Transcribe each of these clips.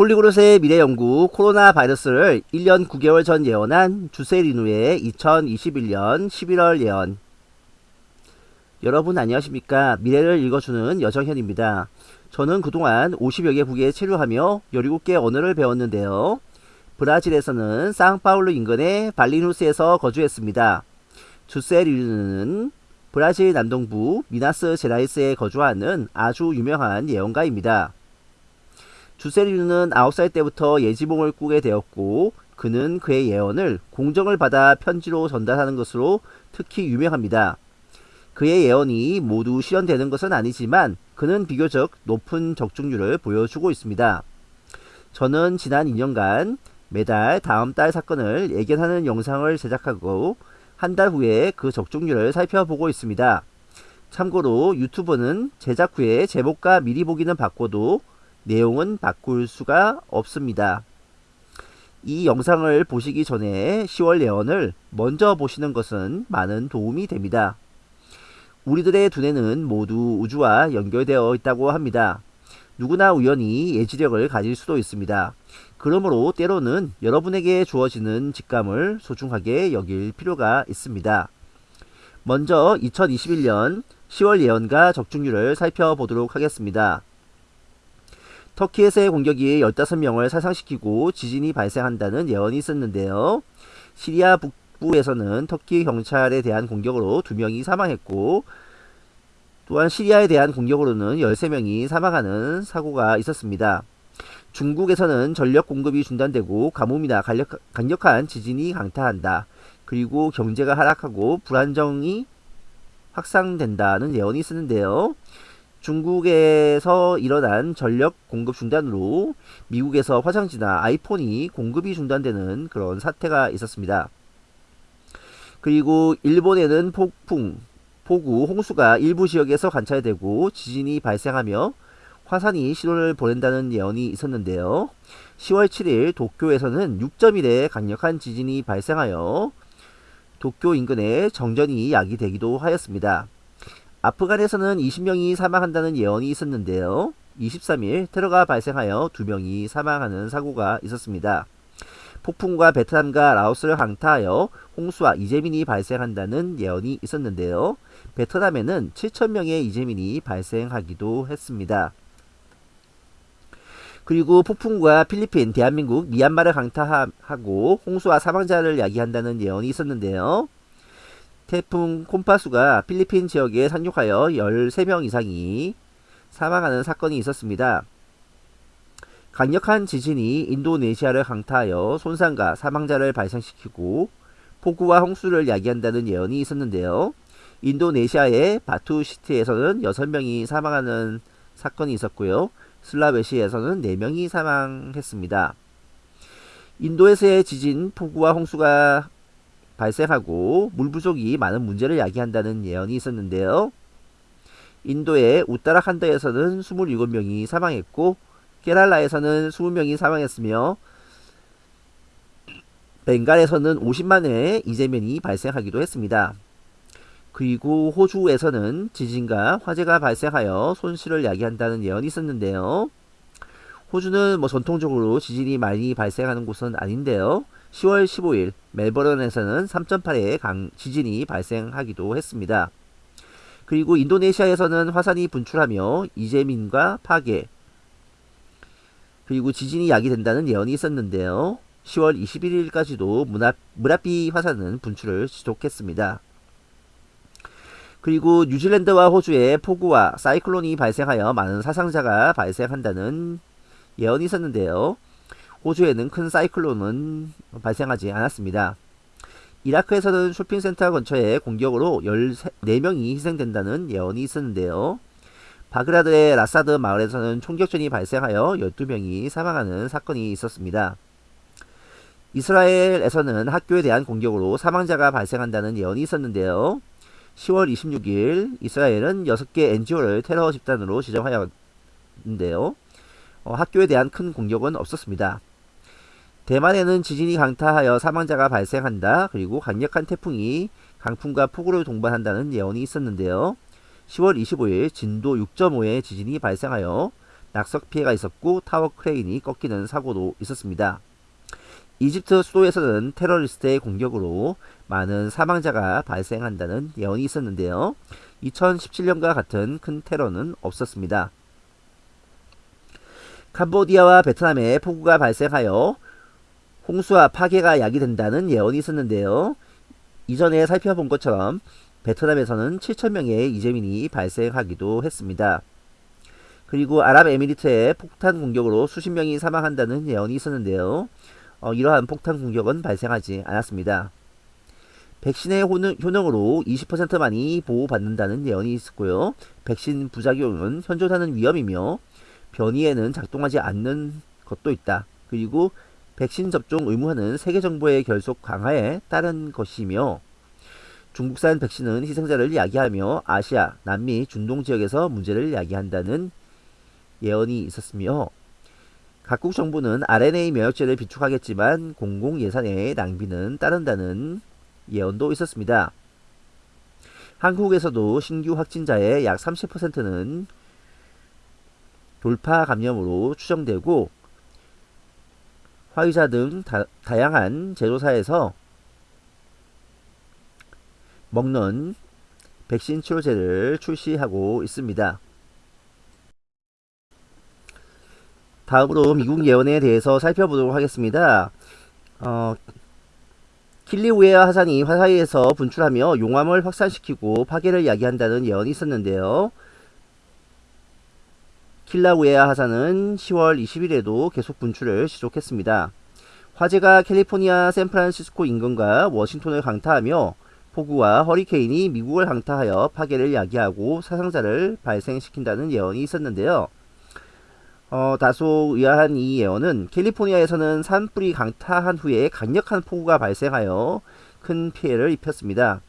폴리그롯의 미래연구 코로나 바이러스를 1년 9개월 전 예언한 주세리누의 2021년 11월 예언 여러분 안녕하십니까 미래를 읽어주는 여정현입니다. 저는 그동안 50여 개 국에 체류하며 17개 언어를 배웠는데요. 브라질에서는 상파울루 인근의 발리누스에서 거주했습니다. 주세리누는 브라질 남동부 미나스 제라이스에 거주하는 아주 유명한 예언가입니다. 주세리누는 9살 때부터 예지몽을 꾸게 되었고 그는 그의 예언을 공정을 받아 편지로 전달하는 것으로 특히 유명합니다. 그의 예언이 모두 실현되는 것은 아니지만 그는 비교적 높은 적중률을 보여주고 있습니다. 저는 지난 2년간 매달 다음 달 사건을 예견하는 영상을 제작하고 한 달 후에 그 적중률을 살펴보고 있습니다. 참고로 유튜브는 제작 후에 제목과 미리 보기는 바꿔도 내용은 바꿀 수가 없습니다. 이 영상을 보시기 전에 10월 예언을 먼저 보시는 것은 많은 도움이 됩니다. 우리들의 두뇌는 모두 우주와 연결되어 있다고 합니다. 누구나 우연히 예지력을 가질 수도 있습니다. 그러므로 때로는 여러분에게 주어지는 직감을 소중하게 여길 필요가 있습니다. 먼저 2021년 10월 예언과 적중률을 살펴보도록 하겠습니다. 터키에서의 공격이 15명을 사상시키고 지진이 발생한다는 예언이 있었는데요. 시리아 북부에서는 터키 경찰에 대한 공격으로 2명이 사망했고 또한 시리아에 대한 공격으로는 13명이 사망하는 사고가 있었습니다. 중국에서는 전력 공급이 중단되고 가뭄이나 강력 한 지진이 강타한다. 그리고 경제가 하락하고 불안정이 확산된다는 예언이 있었는데요. 중국에서 일어난 전력 공급 중단으로 미국에서 화장지나 아이폰이 공급이 중단되는 그런 사태가 있었습니다. 그리고 일본에는 폭풍, 폭우, 홍수가 일부 지역에서 관찰되고 지진이 발생하며 화산이 신호를 보낸다는 예언이 있었는데요. 10월 7일 도쿄에서는 6.1의 강력한 지진이 발생하여 도쿄 인근에 정전이 야기되기도 하였습니다. 아프간에서는 20명이 사망한다는 예언이 있었는데요. 23일 테러가 발생하여 2명이 사망하는 사고가 있었습니다. 폭풍과 베트남과 라오스를 강타하여 홍수와 이재민이 발생한다는 예언이 있었는데요. 베트남에는 7천명의 이재민이 발생하기도 했습니다. 그리고 폭풍과 필리핀, 대한민국, 미얀마를 강타하고 홍수와 사망자를 야기한다는 예언이 있었는데요. 태풍 콤파수가 필리핀 지역에 상륙하여 13명 이상이 사망하는 사건이 있었습니다. 강력한 지진이 인도네시아를 강타하여 손상과 사망자를 발생시키고 폭우와 홍수를 야기한다는 예언이 있었는데요. 인도네시아의 바투시티에서는 6명이 사망하는 사건이 있었고요. 슬라베시에서는 4명이 사망했습니다. 인도에서의 지진, 폭우와 홍수가 발생하고 물 부족이 많은 문제를 야기한다는 예언이 있었는데요. 인도의 우따라칸드에서는 27명이 사망했고 케랄라에서는 20명이 사망했으며 벵갈에서는 50만회의 이재민이 발생하기도 했습니다. 그리고 호주에서는 지진과 화재가 발생하여 손실을 야기한다는 예언이 있었는데요. 호주는 뭐 전통적으로 지진이 많이 발생하는 곳은 아닌데요. 10월 15일 멜버른에서는 3.8의 강 지진이 발생하기도 했습니다. 그리고 인도네시아에서는 화산이 분출하며 이재민과 파괴 그리고 지진이 야기된다는 예언이 있었는데요. 10월 21일까지도 무라피 화산은 분출을 지속했습니다. 그리고 뉴질랜드와 호주에 폭우와 사이클론이 발생하여 많은 사상자가 발생한다는 예언이 있었는데요. 호주에는 큰 사이클론은 발생하지 않았습니다. 이라크에서는 쇼핑센터 근처에 공격으로 14명이 희생된다는 예언이 있었는데요. 바그라드의 라사드 마을에서는 총격전이 발생하여 12명이 사망하는 사건이 있었습니다. 이스라엘에서는 학교에 대한 공격으로 사망자가 발생한다는 예언이 있었는데요. 10월 26일 이스라엘은 6개 NGO를 테러 집단으로 지정하였는데요. 어, 학교에 대한 큰 공격은 없었습니다. 대만에는 지진이 강타하여 사망자가 발생한다. 그리고 강력한 태풍이 강풍과 폭우를 동반한다는 예언이 있었는데요. 10월 25일 진도 6.5의 지진이 발생하여 낙석 피해가 있었고 타워 크레인이 꺾이는 사고도 있었습니다. 이집트 수도에서는 테러리스트의 공격으로 많은 사망자가 발생한다는 예언이 있었는데요. 2017년과 같은 큰 테러는 없었습니다. 캄보디아와 베트남에 폭우가 발생하여 홍수와 파괴가 야기된다는 예언이 있었는데요. 이전에 살펴본 것처럼 베트남에서는 7천명의 이재민이 발생하기도 했습니다. 그리고 아랍에미리트의 폭탄 공격으로 수십 명이 사망한다는 예언이 있었는데요. 어, 이러한 폭탄 공격은 발생하지 않았습니다. 백신의 효능, 으로 20%만이 보호받는다는 예언이 있었고요. 백신 부작용은 현존하는 위험이며 변이에는 작동하지 않는 것도 있다. 그리고 백신 접종 의무화는 세계 정부의 결속 강화에 따른 것이며 중국산 백신은 희생자를 야기하며 아시아, 남미, 중동 지역에서 문제를 야기한다는 예언이 있었으며 각국 정부는 RNA 면역제를 비축하겠지만 공공 예산의 낭비는 따른다는 예언도 있었습니다. 한국에서도 신규 확진자의 약 30%는 돌파 감염으로 추정되고 화이자 등 다, 다양한 제조사에서 먹는 백신 치료제를 출시하고 있습니다. 다음으로 미국 예언에 대해서 살펴보도록 하겠습니다. 어, 킬리우에어 하산이 화사이에서 분출하며 용암을 확산시키고 파괴를 야기한다는 예언이 있었는데요. 킬라우에아 하산은 10월 20일에도 계속 분출을 지속했습니다. 화재가 캘리포니아 샌프란시스코 인근과 워싱턴을 강타하며 폭우와 허리케인이 미국을 강타하여 파괴를 야기하고 사상자를 발생시킨다는 예언이 있었는데요. 어, 다소 의아한 이 예언은 캘리포니아에서는 산불이 강타한 후에 강력한 폭우가 발생하여 큰 피해를 입혔습니다.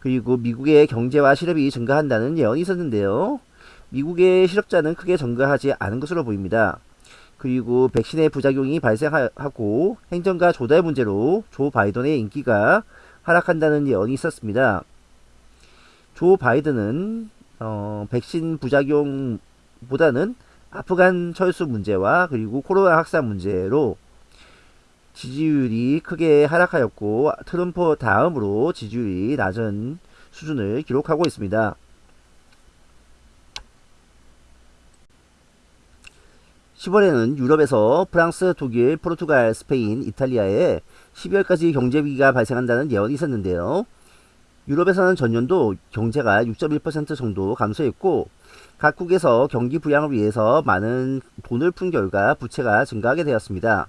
그리고 미국의 경제와 실업이 증가한다는 예언이 있었는데요. 미국의 실업자는 크게 증가하지 않은 것으로 보입니다. 그리고 백신의 부작용이 발생하고 행정가 조달 문제로 조 바이든의 인기가 하락한다는 예언이 있었습니다. 조 바이든은 어, 백신 부작용보다는 아프간 철수 문제와 그리고 코로나 확산 문제로 지지율이 크게 하락하였고 트럼프 다음으로 지지율이 낮은 수준을 기록하고 있습니다. 10월에는 유럽에서 프랑스, 독일, 포르투갈, 스페인, 이탈리아에 12월까지 경제위기가 발생한다는 예언이 있었는데요. 유럽에서는 전년도 경제가 6.1% 정도 감소했고 각국에서 경기 부양을 위해서 많은 돈을 푼 결과 부채가 증가하게 되었습니다.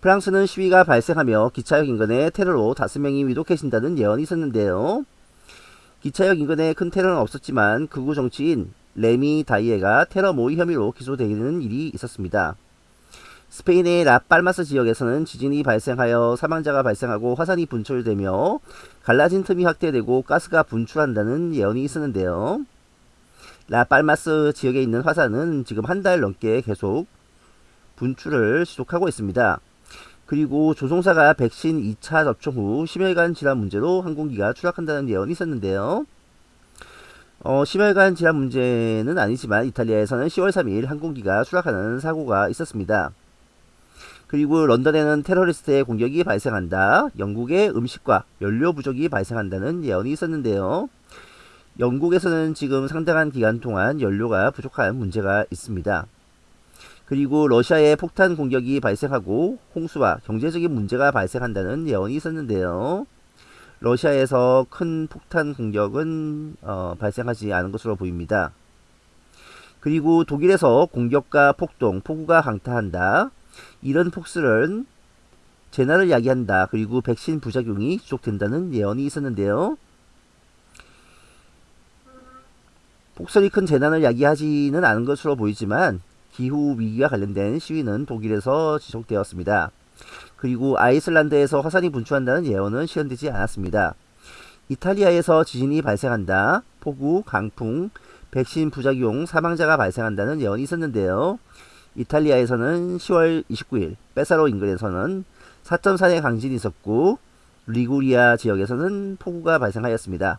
프랑스는 시위가 발생하며 기차역 인근에 테러로 5명이 위독해진다는 예언이 있었는데요. 기차역 인근에 큰 테러는 없었지만 극우 정치인 레미 다이에가 테러 모의 혐의로 기소되는 일이 있었습니다. 스페인의 라팔마스 지역에서는 지진이 발생하여 사망자가 발생하고 화산이 분출되며 갈라진 틈이 확대되고 가스가 분출한다는 예언이 있었는데요. 라팔마스 지역에 있는 화산은 지금 한 달 넘게 계속 분출을 지속하고 있습니다. 그리고 조종사가 백신 2차 접종 후 심혈관 질환 문제로 항공기가 추락한다는 예언이 있었는데요. 어, 심혈관 질환 문제는 아니지만 이탈리아에서는 10월 3일 항공기가 추락하는 사고가 있었습니다. 그리고 런던에는 테러리스트의 공격이 발생한다. 영국의 음식과 연료 부족이 발생한다는 예언이 있었는데요. 영국에서는 지금 상당한 기간 동안 연료가 부족한 문제가 있습니다. 그리고 러시아의 폭탄 공격이 발생하고 홍수와 경제적인 문제가 발생한다는 예언이 있었는데요. 러시아에서 큰 폭탄 공격은 어, 발생하지 않은 것으로 보입니다. 그리고 독일에서 공격과 폭동, 폭우가 강타한다. 이런 폭설은 재난을 야기한다. 그리고 백신 부작용이 지속된다는 예언이 있었는데요. 폭설이 큰 재난을 야기하지는 않은 것으로 보이지만 기후 위기와 관련된 시위는 독일에서 지속되었습니다. 그리고 아이슬란드에서 화산이 분출한다는 예언은 실현되지 않았습니다. 이탈리아에서 지진이 발생한다. 폭우, 강풍, 백신 부작용, 사망자가 발생한다는 예언이 있었는데요. 이탈리아에서는 10월 29일 빼사로 인근에서는 4.4의 강진이 있었고 리구리아 지역에서는 폭우가 발생하였습니다.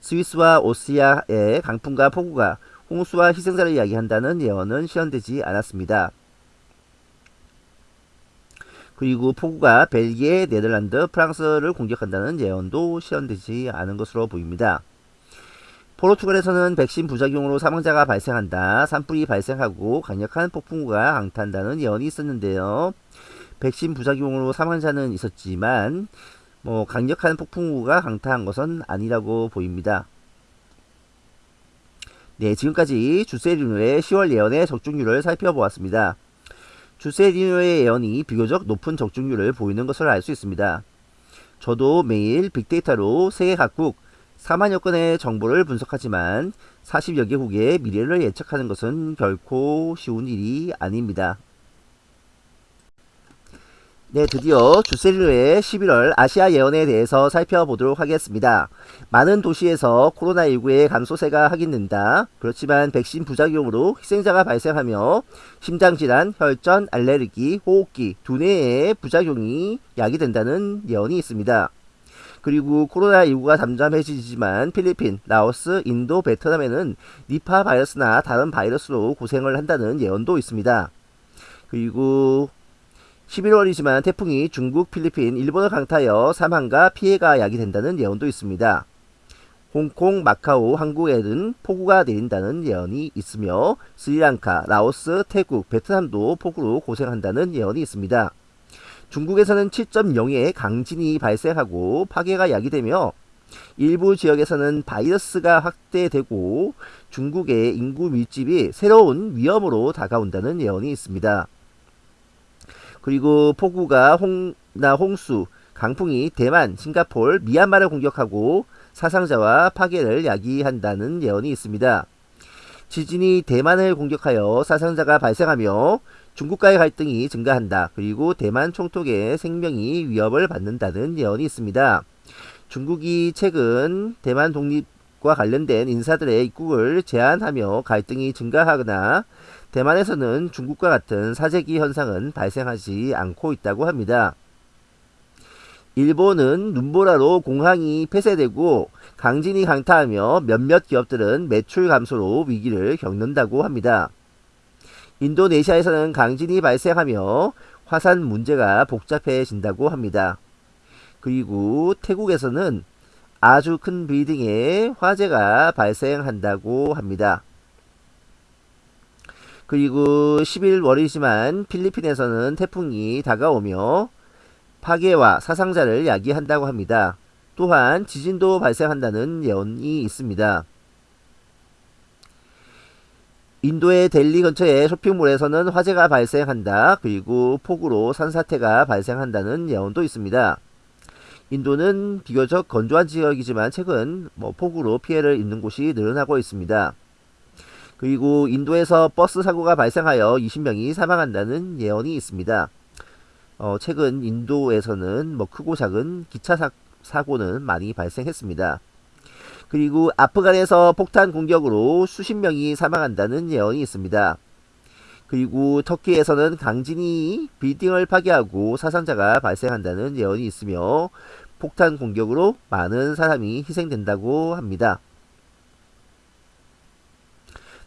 스위스와 오스트리아의 강풍과 폭우가 홍수와 희생자를 이야기한다는 예언은 실현되지 않았습니다. 그리고 폭우가 벨기에, 네덜란드, 프랑스를 공격한다는 예언도 실현되지 않은 것으로 보입니다. 포르투갈에서는 백신 부작용으로 사망자가 발생한다. 산불이 발생하고 강력한 폭풍우가 강타한다는 예언이 있었는데요. 백신 부작용으로 사망자는 있었지만 뭐 강력한 폭풍우가 강타한 것은 아니라고 보입니다. 네, 지금까지 주세리노의 10월 예언의 적중률을 살펴보았습니다. 주세리노의 예언이 비교적 높은 적중률을 보이는 것을 알 수 있습니다. 저도 매일 빅데이터로 세계 각국 4만여 건의 정보를 분석하지만 40여 개국의 미래를 예측하는 것은 결코 쉬운 일이 아닙니다. 네, 드디어 주셀리노의 11월 아시아 예언에 대해서 살펴보도록 하겠습니다. 많은 도시에서 코로나19의 감소세가 확인된다. 그렇지만 백신 부작용으로 희생자가 발생하며 심장질환, 혈전, 알레르기, 호흡기, 두뇌의 부작용이 야기된다는 예언이 있습니다. 그리고 코로나19가 잠잠해지지만 필리핀, 라오스, 인도, 베트남에는 니파 바이러스나 다른 바이러스로 고생을 한다는 예언도 있습니다. 그리고 11월이지만 태풍이 중국, 필리핀, 일본을 강타하여 사망과 피해가 야기된다는 예언도 있습니다. 홍콩, 마카오, 한국에는 폭우가 내린다는 예언이 있으며 스리랑카, 라오스, 태국, 베트남도 폭우로 고생한다는 예언이 있습니다. 중국에서는 7.0의 강진이 발생하고 파괴가 야기되며 일부 지역에서는 바이러스가 확대되고 중국의 인구 밀집이 새로운 위험으로 다가온다는 예언이 있습니다. 그리고 폭우가 홍나 홍수, 강풍이 대만, 싱가폴, 미얀마를 공격하고 사상자와 파괴를 야기한다는 예언이 있습니다. 지진이 대만을 공격하여 사상자가 발생하며 중국과의 갈등이 증가한다. 그리고 대만 총독의 생명이 위협을 받는다는 예언이 있습니다. 중국이 최근 대만 독립 과 관련된 인사들의 입국을 제한하며 갈등이 증가하거나 대만에서는 중국과 같은 사재기 현상은 발생하지 않고 있다고 합니다. 일본은 눈보라로 공항이 폐쇄되고 강진이 강타하며 몇몇 기업들은 매출 감소로 위기를 겪는다고 합니다. 인도네시아에서는 강진이 발생하며 화산 문제가 복잡해진다고 합니다. 그리고 태국에서는 아주 큰 빌딩에 화재가 발생한다고 합니다. 그리고 11월이지만 필리핀에서는 태풍이 다가오며 파괴와 사상자를 야기한다고 합니다. 또한 지진도 발생한다는 예언이 있습니다. 인도의 델리 근처의 쇼핑몰에서는 화재가 발생한다. 그리고 폭우로 산사태가 발생한다는 예언도 있습니다. 인도는 비교적 건조한 지역이지만 최근 뭐 폭우로 피해를 입는 곳이 늘어나고 있습니다. 그리고 인도에서 버스 사고가 발생하여 20명이 사망한다는 예언이 있습니다. 어, 최근 인도에서는 뭐 크고 작은 기차 사, 사고는 많이 발생했습니다. 그리고 아프간에서 폭탄 공격으로 수십 명이 사망한다는 예언이 있습니다. 그리고 터키에서는 강진이 빌딩을 파괴하고 사상자가 발생한다는 예언이 있으며 폭탄 공격으로 많은 사람이 희생된다고 합니다.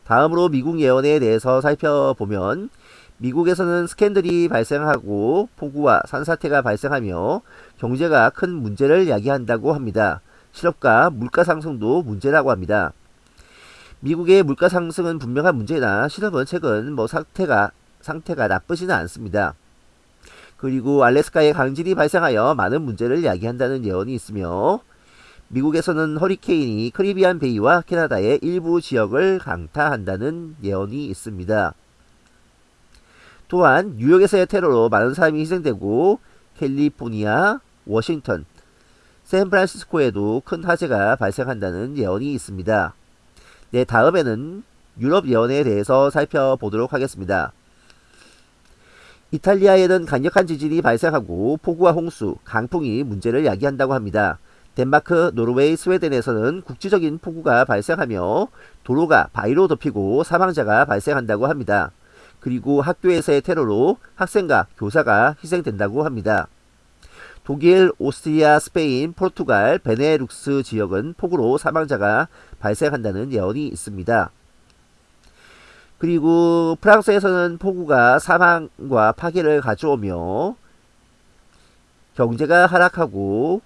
다음으로 미국 예언에 대해서 살펴보면 미국에서는 스캔들이 발생하고 폭우와 산사태가 발생하며 경제가 큰 문제를 야기한다고 합니다. 실업과 물가 상승도 문제라고 합니다. 미국의 물가 상승은 분명한 문제나 실업은 최근 뭐 상태가 상태가 나쁘지는 않습니다. 그리고 알래스카에 강진이 발생하여 많은 문제를 야기한다는 예언이 있으며 미국에서는 허리케인이 크리비안 베이와 캐나다의 일부 지역을 강타한다는 예언이 있습니다. 또한 뉴욕에서의 테러로 많은 사람이 희생되고 캘리포니아, 워싱턴, 샌프란시스코에도 큰 화재가 발생한다는 예언이 있습니다. 네, 다음에는 유럽 예언에 대해서 살펴보도록 하겠습니다. 이탈리아에는 강력한 지진이 발생하고 폭우와 홍수, 강풍이 문제를 야기한다고 합니다. 덴마크, 노르웨이, 스웨덴에서는 국지적인 폭우가 발생하며 도로가 바위로 덮이고 사망자가 발생한다고 합니다. 그리고 학교에서의 테러로 학생과 교사가 희생된다고 합니다. 독일, 오스트리아, 스페인, 포르투갈, 베네룩스 지역은 폭우로 사망자가 발생한다는 예언이 있습니다. 그리고 프랑스에서는 폭우가 사망과 파괴를 가져오며 경제가 하락하고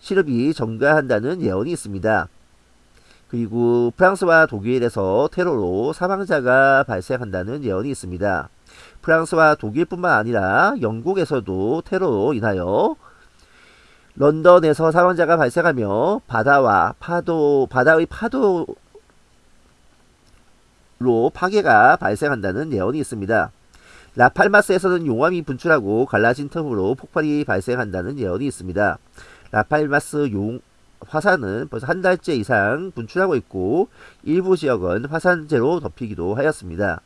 실업이 증가한다는 예언이 있습니다. 그리고 프랑스와 독일에서 테러로 사망자가 발생한다는 예언이 있습니다. 프랑스와 독일뿐만 아니라 영국에서도 테러로 인하여 런던에서 사망자가 발생하며 바다와 파도 바다의 파도로 파괴가 발생한다는 예언이 있습니다. 라팔마스에서는 용암이 분출하고 갈라진 틈으로 폭발이 발생한다는 예언이 있습니다. 라팔마스 용 화산은 벌써 한 달째 이상 분출하고 있고 일부 지역은 화산재로 덮이기도 하였습니다.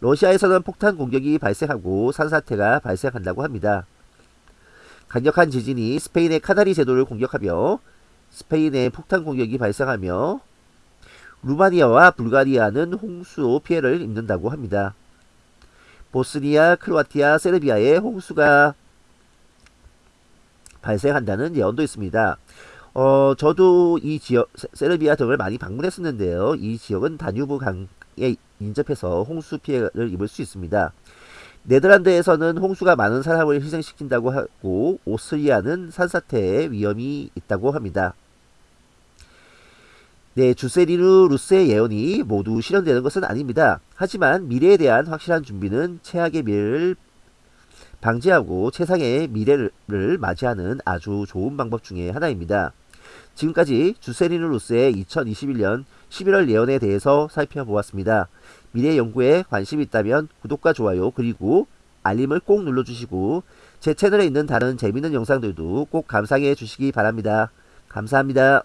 러시아에서는 폭탄 공격이 발생하고 산사태가 발생한다고 합니다. 강력한 지진이 스페인의 카나리 제도를 공격하며 스페인에 폭탄 공격이 발생하며 루마니아와 불가리아는 홍수로 피해를 입는다고 합니다. 보스니아, 크로아티아, 세르비아에 홍수가 발생한다는 예언도 있습니다. 어, 저도 이 지역, 세르비아 등을 많이 방문했었는데요. 이 지역은 다뉴브 강에 인접해서 홍수 피해를 입을 수 있습니다. 네덜란드에서는 홍수가 많은 사람을 희생시킨다고 하고 오스트리아는 산사태의 위험이 있다고 합니다. 네, 주세리누 루스의 예언이 모두 실현되는 것은 아닙니다. 하지만 미래에 대한 확실한 준비는 최악의 미래를 방지하고 최상의 미래를 맞이하는 아주 좋은 방법 중의 하나입니다. 지금까지 주세리누 루스의 2021년 11월 예언에 대해서 살펴보았습니다. 미래 연구에 관심이 있다면 구독과 좋아요 그리고 알림을 꼭 눌러주시고 제 채널에 있는 다른 재밌는 영상들도 꼭 감상해 주시기 바랍니다. 감사합니다.